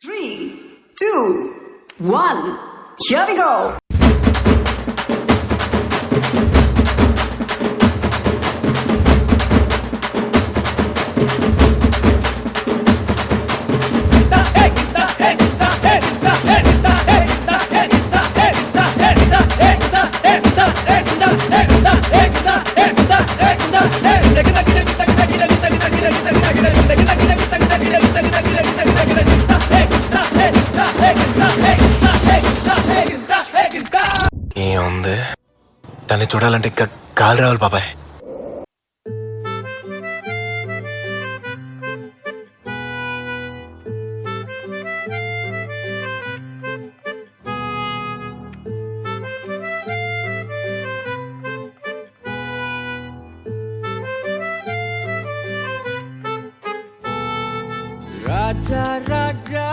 Three, two, one. Here we go. దాన్ని చూడాలంటే ఇంకా గాలి రావాలి బాబాయ్. రాజా రాజా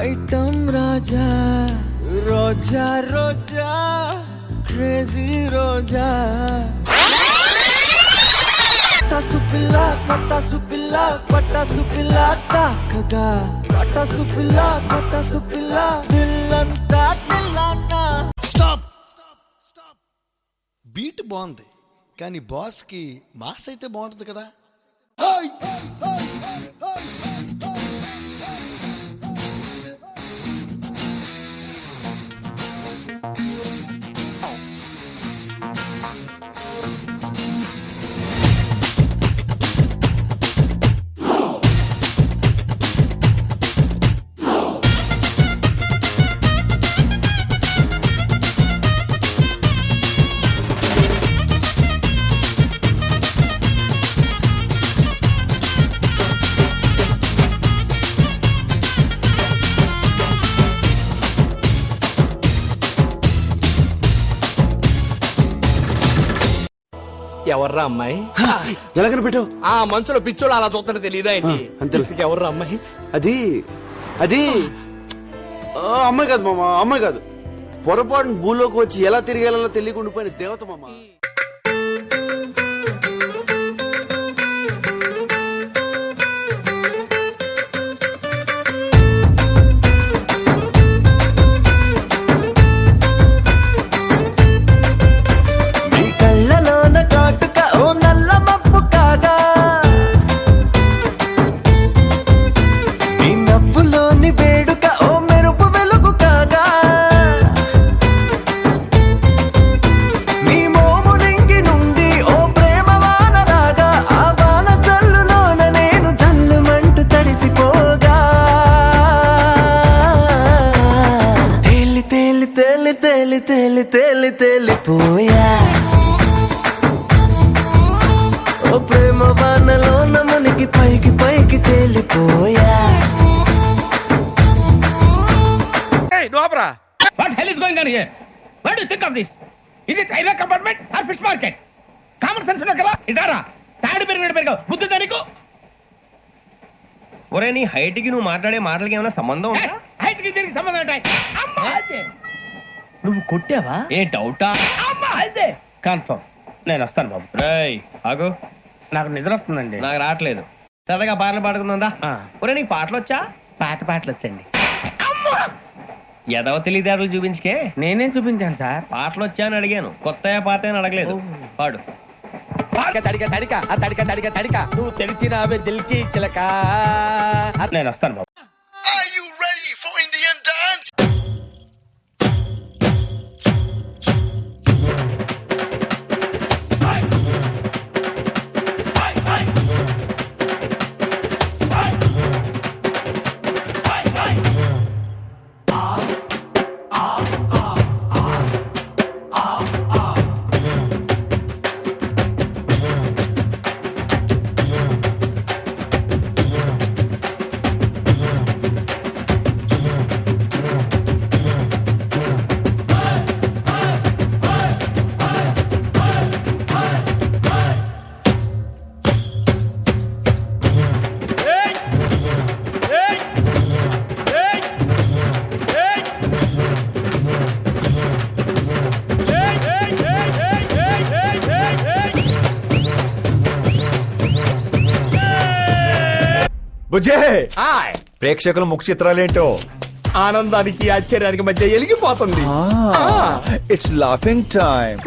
ఐటమ్ రాజా రోజా రోజా. క్రేజీ రోజా పటాసు పిల్ల పటాసు పిల్ల పటాసు పిల్ల తాకగా పటాసు పిల్ల పటాసు పిల్ల దిల్లంతా దిల్లానా స్టాప్ బీట్ బాగుంది కానీ బాస్కి మాస్ అయితే బాగుంటుంది కదా ఎవర్రా అమ్మాయి? ఎలా కనిపెట్టావు ఆ మంచులో పిచ్చోళ్ళు అలా చూస్తుంటే తెలియదా ఏంటి. ఇంతకీ ఎవర్రా అమ్మాయి? అది అది ఆ, అమ్మాయి కాదు మామ అమ్మాయి కాదు. పొరపాటున భూలోకి వచ్చి ఎలా తిరిగేలా తెలియకుండా పోయిన దేవత మామ. తేలిపోయా ఓ ప్రేమ వానలోన మునిగి పైకి పైకి తేలిపోయా? What hell is going on here? What do you think of this? Is it railway compartment or fish market? Common sense ఉన్నా కదా? ఇదారా? తాడు పెరిగినట్టు పెరిగావు. బుద్ధి దానికి ఒరే నీ హైట్కి నువ్వు మాట్లాడే మాటలకి ఏమైనా సంబంధం ఉందా? హైట్కి దీనికి సంబంధం ఉంటాయి అమ్మా! నువ్వు కొట్టావా? ఏ డౌటా కన్ఫర్మ్ నేను వస్తాను బాబు. రేయ్ ఆగు. నాకు నిద్ర వస్తుందండి. నాకు రావట్లేదు. సరదాగా పాటలు పాడుకుందా ఆ. ఒరే నీకు పాటలు వచ్చా పాత పాటలు వచ్చండి ఎదవ తెలివితేటలు చూపించుకే? నేనేం చూపించాను సార్. పాటలు వచ్చా అని అడిగాను. కొత్త పాత అని అడగలేదు. పాడు. తడిక తడిక తడిక ఆ తడిక తడిక తడిక. నువ్వు తెలిసినావే దిల్కి చిలక. నేను వస్తాను బాబు. బుజ్జే! ప్రేక్షకుల ముఖ చిత్రాలేంటో? ఆనందానికి ఆశ్చర్యానికి మధ్య ఎలిగిపోతుంది. it's laughing time.